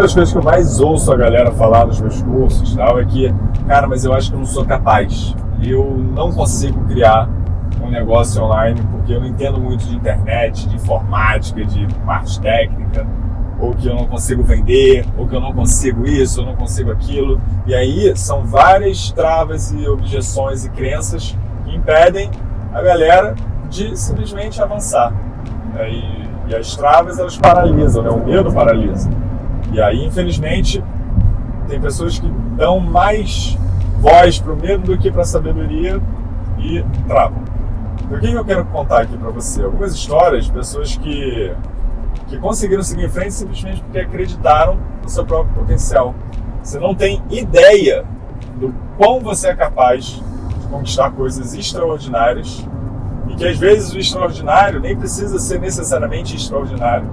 uma das coisas que eu mais ouço a galera falar nos meus cursos tal, é que, cara, mas eu acho que eu não sou capaz. Eu não consigo criar um negócio online porque eu não entendo muito de internet, de informática, de parte técnica, ou que eu não consigo vender, ou que eu não consigo isso, eu não consigo aquilo. E aí são várias travas e objeções e crenças que impedem a galera de simplesmente avançar. E, e as travas elas paralisam, né? o medo paralisa. E aí, infelizmente, tem pessoas que dão mais voz para o medo do que para a sabedoria e travam. Então, o que eu quero contar aqui para você? Algumas histórias de pessoas que, que conseguiram seguir em frente simplesmente porque acreditaram no seu próprio potencial. Você não tem ideia do quão você é capaz de conquistar coisas extraordinárias e que às vezes o extraordinário nem precisa ser necessariamente extraordinário.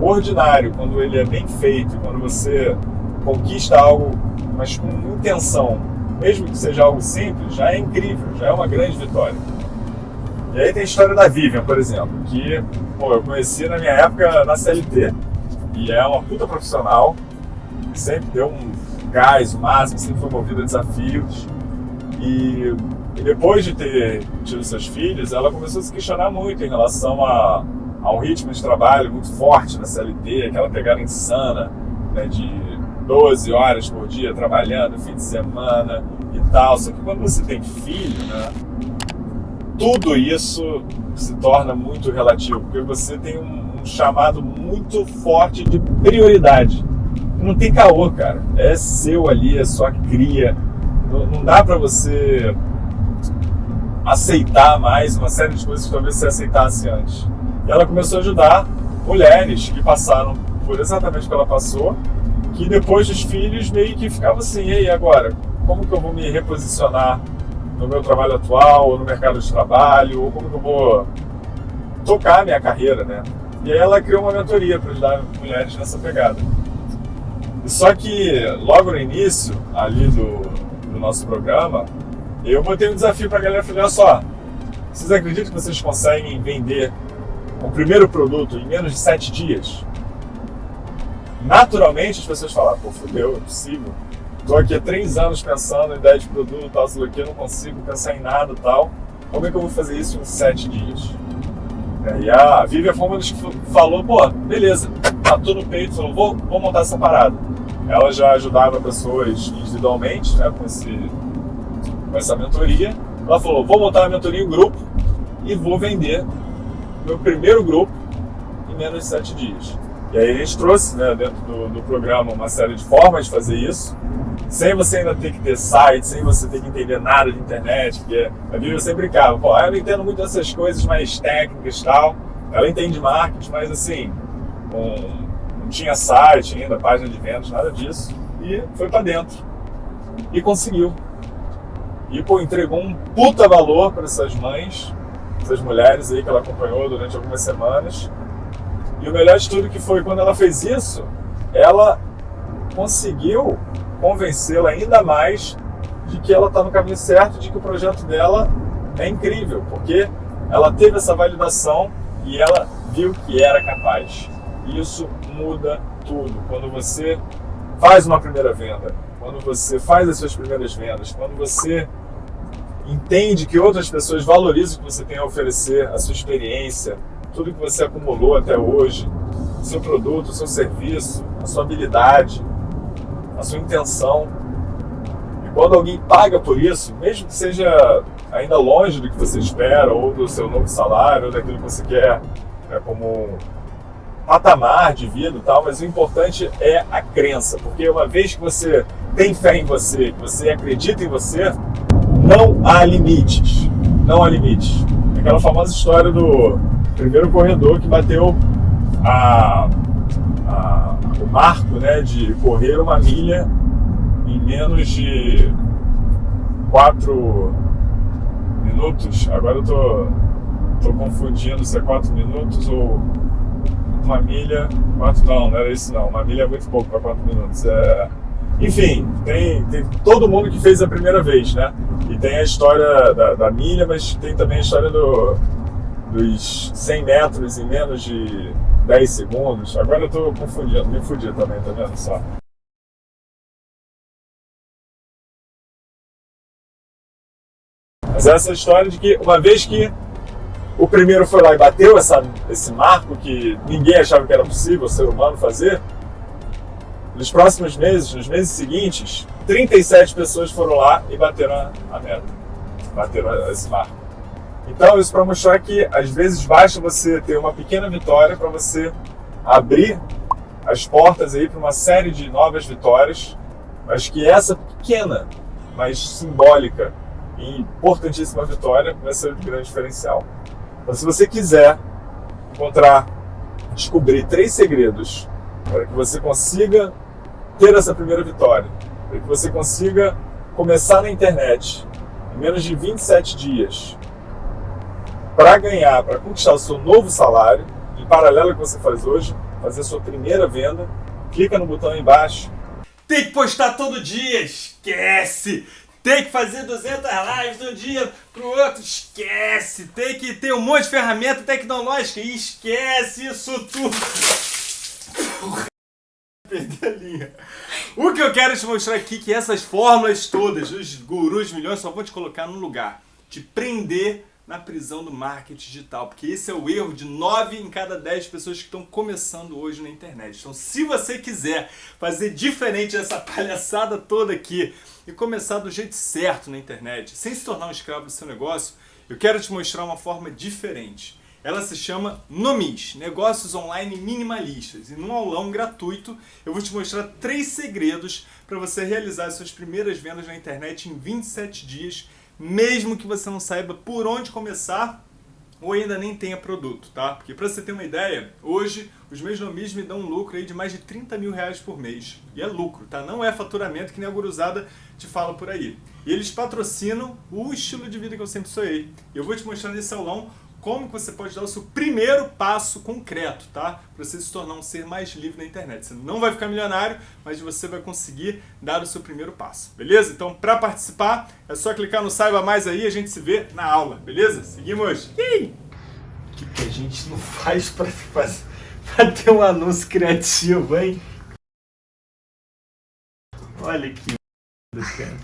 Ordinário, quando ele é bem feito, quando você conquista algo, mas com intenção, mesmo que seja algo simples, já é incrível, já é uma grande vitória. E aí tem a história da Vivian, por exemplo, que pô, eu conheci na minha época na CLT. E é uma puta profissional, sempre deu um gás, o máximo, sempre foi movida a desafios. E, e, depois de ter tido seus filhos, ela começou a se questionar muito em relação a, a um ritmo de trabalho muito forte na CLT, aquela pegada insana né, de 12 horas por dia trabalhando, fim de semana e tal. Só que quando você tem filho, né? tudo isso se torna muito relativo, porque você tem um, um chamado muito forte de prioridade. Não tem caô, cara. É seu ali, é sua cria. Não, não dá para você aceitar mais uma série de coisas que talvez você aceitasse antes. Ela começou a ajudar mulheres que passaram por exatamente o que ela passou, que depois dos filhos meio que ficava assim, e aí agora? Como que eu vou me reposicionar no meu trabalho atual, ou no mercado de trabalho, ou como que eu vou tocar a minha carreira, né? E aí ela criou uma mentoria para ajudar mulheres nessa pegada. Só que logo no início, ali do, do nosso programa, eu botei um desafio para a galera, falei, olha só, vocês acreditam que vocês conseguem vender o primeiro produto em menos de sete dias? Naturalmente as pessoas falam, pô, fudeu, é possível. Estou aqui há três anos pensando em ideia de produto, tal, sei aqui, não consigo pensar em nada tal. Como é que eu vou fazer isso em sete dias? É, e a Vivian das que falou, pô, beleza, matou no peito, falou, vou, vou montar essa parada. Ela já ajudava pessoas individualmente, né, com, esse, com essa mentoria. Ela falou, vou montar uma mentoria em grupo e vou vender meu primeiro grupo em menos de sete dias. E aí a gente trouxe né, dentro do, do programa uma série de formas de fazer isso sem você ainda ter que ter site, sem você ter que entender nada de internet, porque a Bíblia sempre brincava, pô, eu não entendo muito dessas coisas mais técnicas e tal, ela entende marketing, mas assim, um, não tinha site ainda, página de vendas, nada disso, e foi para dentro. E conseguiu. E, pô, entregou um puta valor para essas mães, essas mulheres aí que ela acompanhou durante algumas semanas. E o melhor de tudo que foi quando ela fez isso, ela conseguiu convencê-la ainda mais de que ela está no caminho certo, de que o projeto dela é incrível, porque ela teve essa validação e ela viu que era capaz. Isso muda tudo. Quando você faz uma primeira venda, quando você faz as suas primeiras vendas, quando você entende que outras pessoas valorizam o que você tem a oferecer, a sua experiência, tudo que você acumulou até hoje, seu produto, seu serviço, a sua habilidade, a sua intenção. E quando alguém paga por isso, mesmo que seja ainda longe do que você espera, ou do seu novo salário, ou daquilo que você quer né, como patamar de vida e tal, mas o importante é a crença, porque uma vez que você tem fé em você, que você acredita em você, não há limites. Não há limites. Aquela famosa história do primeiro corredor que bateu a, a o marco né, de correr uma milha em menos de 4 minutos. Agora eu tô, tô confundindo se é 4 minutos ou uma milha. 4 não, não era isso não. Uma milha é muito pouco para 4 minutos. É... Enfim, tem, tem todo mundo que fez a primeira vez, né? Tem a história da, da milha, mas tem também a história do, dos 100 metros em menos de 10 segundos. Agora eu tô confundindo, me fudi também, tá vendo só? Mas essa história de que uma vez que o primeiro foi lá e bateu essa, esse marco que ninguém achava que era possível o ser humano fazer, nos próximos meses, nos meses seguintes, 37 pessoas foram lá e bateram a, meta, bateram esse marco. Então, isso para mostrar que às vezes basta você ter uma pequena vitória para você abrir as portas aí para uma série de novas vitórias, mas que essa pequena, mas simbólica e importantíssima vitória vai ser o grande diferencial. Então, se você quiser encontrar, descobrir três segredos para que você consiga ter essa primeira vitória, para que você consiga começar na internet em menos de 27 dias, para ganhar, para conquistar o seu novo salário, em paralelo ao que você faz hoje, fazer a sua primeira venda, clica no botão aí embaixo. Tem que postar todo dia, esquece! Tem que fazer 200 lives de um dia pro outro, esquece! Tem que ter um monte de ferramenta tecnológica, esquece isso tudo! Perdi a linha. O que eu quero te mostrar aqui é que essas fórmulas todas, os gurus milhões, só vou te colocar num lugar. Te prender na prisão do marketing digital, porque esse é o erro de 9 em cada 10 pessoas que estão começando hoje na internet. Então, se você quiser fazer diferente dessa palhaçada toda aqui e começar do jeito certo na internet, sem se tornar um escravo do seu negócio, eu quero te mostrar uma forma diferente. Ela se chama Nomis, Negócios Online Minimalistas. E num aulão gratuito eu vou te mostrar três segredos para você realizar suas primeiras vendas na internet em 27 dias mesmo que você não saiba por onde começar ou ainda nem tenha produto, tá? Porque para você ter uma ideia, hoje os meus nomis me dão um lucro aí de mais de 30 mil reais por mês. E é lucro, tá? Não é faturamento que nem a guruzada te fala por aí. E eles patrocinam o estilo de vida que eu sempre sonhei. E eu vou te mostrar nesse aulão como que você pode dar o seu primeiro passo concreto, tá? Para você se tornar um ser mais livre na internet. Você não vai ficar milionário, mas você vai conseguir dar o seu primeiro passo, beleza? Então, para participar, é só clicar no Saiba Mais aí e a gente se vê na aula, beleza? Seguimos! O que, que a gente não faz para ter um anúncio criativo, hein? Olha que cara.